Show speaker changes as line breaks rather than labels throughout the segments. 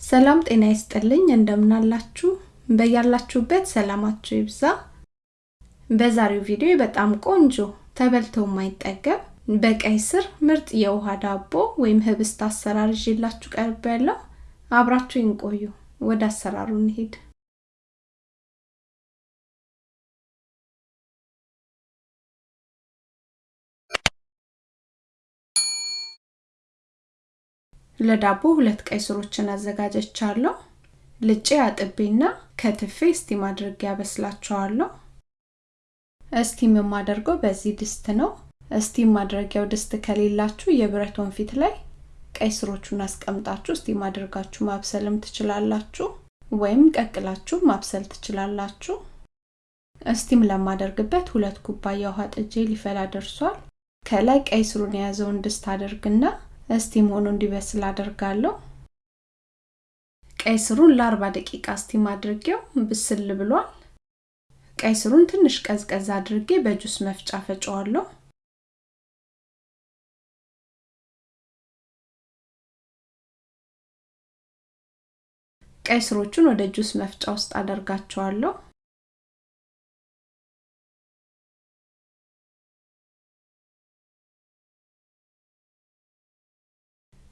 ሰላም ጤና ይስጥልኝ። እንደምናላችሁ? በያላችሁበት ሰላማችሁ ይብዛ። በዛሬው ቪዲዮ በጣም ቆንጆ ተበልቶ የማይጠገብ በቀይ ስር ምርጥ የውሃ ዳቦ ወይም ህብስት አሰራር ይዤላችሁ ቀርብ ያለው አብራችሁ ይንቆዩ ወደ አሰራሩ እንሄድ ለዳቦ ሁለት ቀይ ስሮችን አዘጋጀቻለሁ። ልጬ አጥቤና ከትፌ steam አድርጌ ያበስላቸዋለሁ steam የማደርገው በዚህ ድስት ነው። steam ማድረጊያው ድስት ከሌላችሁ የብረት ወንፊት ላይ ቀይ ስሮቹን አስቀምጣችሁ steam አድርጋችሁ ማብሰልም ትችላላችሁ ወይም ቀቅላችሁ ማብሰል ትችላላችሁ። steam ለማደርግበት ሁለት ኩባያ ውሃ ጥጄ ሊፈላ ደርሷል። ከላይ ቀይ ስሩን የያዘውን ድስት አደርግና steam ሆኖ እንዲበስል አደርጋለሁ። ቀይ ስሩን ለ40 ደቂቃ steam አድርጌው ብስል ብሏል። ቀይ ስሩን ትንሽ ቀዝቀዝ አድርጌ በጁስ መፍጫ ፈጨዋለሁ። ቀይ ስሮቹን ወደ ጁስ መፍጫ ውስጥ አደርጋቸዋለሁ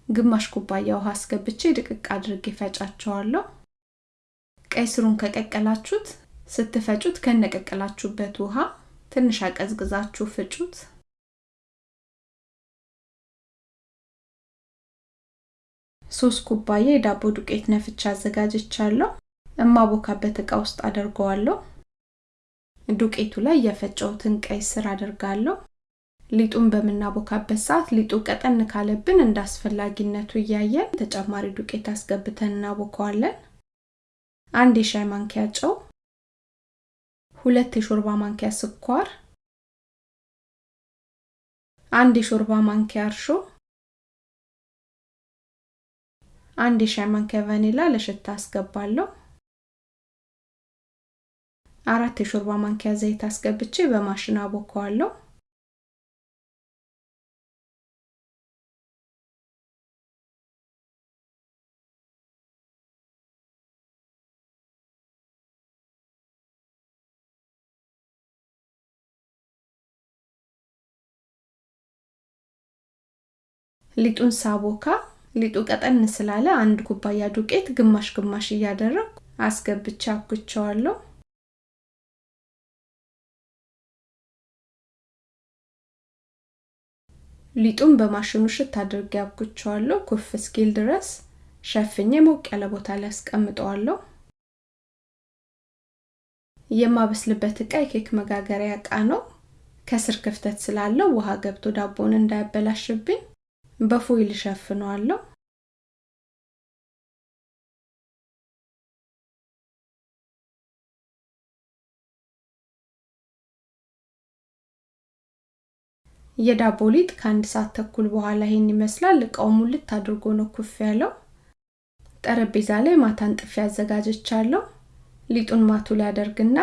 ግማሽ ኩባያ ውሃ አስገብቼ ድቅቅ አድርጌ ፈጫቸዋለሁ ቀይ ስሩን ከቀቀላችሁት ስትፈጩት ከነቀቀላችሁበት ውሃ ትንሽ አቀዝቅዛችሁ ፍጩት። ሶስት ኩባያ የዳቦ ዱቄት ነፍቻ አዘጋጅቻለሁ። እማቦካበት እቃ ውስጥ አደርገዋለሁ። ዱቄቱ ላይ የፈጨውትን ቀይ ስር አደርጋለሁ ሊጡን በምናቦካበት ሰዓት ሊጡ ቀጠን ካለብን እንደ አስፈላጊነቱ እያየን ተጨማሪ ዱቄት አስገብተን እናቦከዋለን። አንድ የሻይ ማንኪያ ጨው ሁለት የሾርባ ማንኪያ ስኳር አንድ የሾርባ ማንኪያ እርሾ አንድ የሻይ ማንኪያ ቫኒላ ለሽታ አስገባለሁ። አራት የሾርባ ማንኪያ ዘይት አስገብቼ በማሽን አቦከዋለሁ ሊጡን ሳቦካ ሊጡ ቀጠን ስላለ አንድ ኩባያ ዱቄት ግማሽ ግማሽ እያደረግ አስገብቼ አብኩቸዋለሁ ሊጡን በማሽኑ ሽት አድርጌ አብኩቸዋለሁ ኩፍ እስኪል ድረስ ሸፍኜ ሞቅ ያለ ቦታ ላይ አስቀምጠዋለሁ። የማበስልበት እቃ የኬክ መጋገሪያ እቃ ነው። ከስር ክፍተት ስላለው ውሃ ገብቶ ዳቦን እንዳያበላሽብኝ በፎይል ሸፍነዋለሁ የዳቦ ሊጥ ከአንድ ሰዓት ተኩል በኋላ ይሄን ይመስላል። እቃው ሙልት አድርጎ ነው ኩፍ ያለው። ጠረጴዛ ላይ ማታን ጥፊ አዘጋጀቻለሁ ሊጡን ማቱ ላይ አደርግና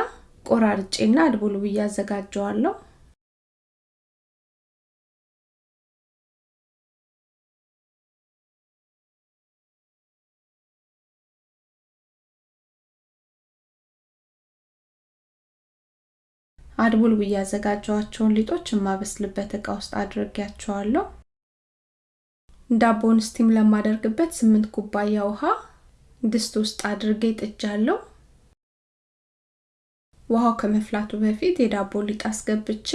ቆራርጬና አድቦል ብዬ አዘጋጀዋለሁ አድቦልቡዬ ያዘጋጀዋቸውን ሊጦች የማበስልበት እቃ ውስጥ አድርጌያቸዋለሁ። ዳቦን steam ለማደርግበት ስምንት ኩባያ ውሃ ድስት ውስጥ አድርጌ ጥጃለሁ። ውሃው ከመፍላቱ በፊት የዳቦ ሊጥ አስገብቼ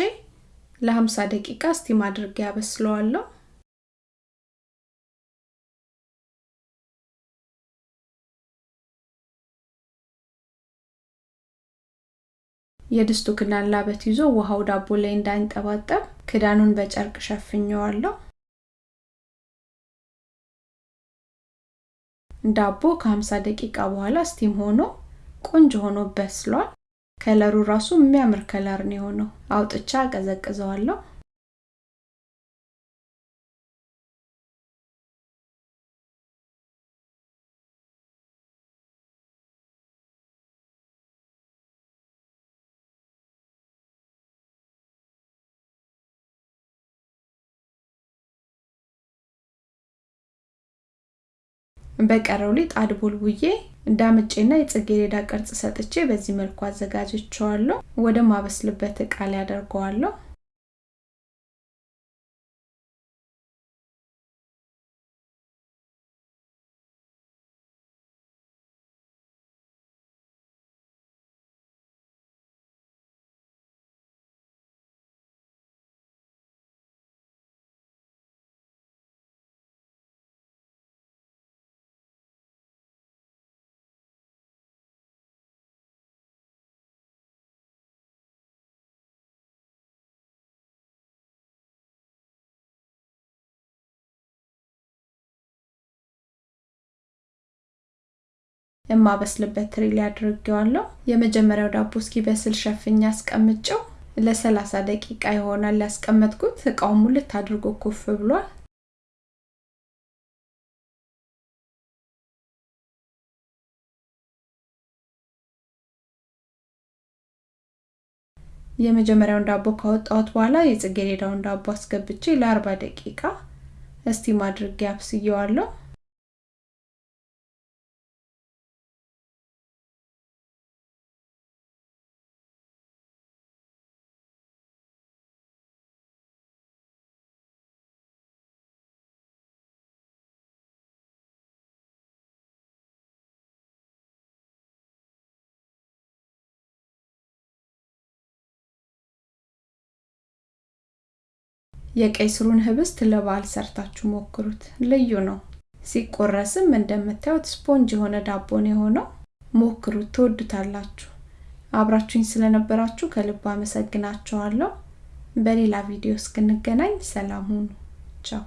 ለ50 ደቂቃ steam አድርጌ ያበስለዋለሁ የድስቱ ክዳን ላበት ይዞ ውሃው ዳቦ ላይ እንዳይንጠባጠብ ክዳኑን በጨርቅ ሸፍኘዋለሁ ዳቦ ከ50 ደቂቃ በኋላ steam ሆኖ ቆንጆ ሆኖ በስሏል። color ሩ ራሱ የሚያምር color ነው የሆነው። አውጥቻ አቀዘቅዘዋለሁ በቀረው ሊጥ አድቦልቡዬ ዳምጬና የጽጌረዳ ቅርጽ ሰጥቼ በዚህ መልኩ አዘጋጅቸዋለሁ። ወደ ማበስልበት እቃ ላይ አደርገዋለሁ። የማበስልበት ትሪ ላይ አድርጌዋለሁ። የመጀመሪያው ዳቦ እስኪበስል ሸፍኛ አስቀምጨው ለሰላሳ ደቂቃ ይሆናል ያስቀመጥኩት። እቃው ሙልት ኩፍ ብሏል። የመጀመሪያውን ዳቦ ካወጣሁት በኋላ የጽጌረዳውን ዳቦ አስገብቼ ለአርባ ደቂቃ እስቲም አድርጌ አብስየዋለሁ። የቀይ ስሩን ህብስት ለበዓል ሰርታችሁ ሞክሩት። ልዩ ነው። ሲቆረስም እንደምታዩት ስፖንጅ የሆነ ዳቦ ነው የሆነው። ሞክሩት፣ ትወዱታላችሁ። አብራችሁኝ ስለነበራችሁ ከልብ አመሰግናችኋለሁ። በሌላ ቪዲዮ እስክንገናኝ ሰላም ሁኑ። ቻው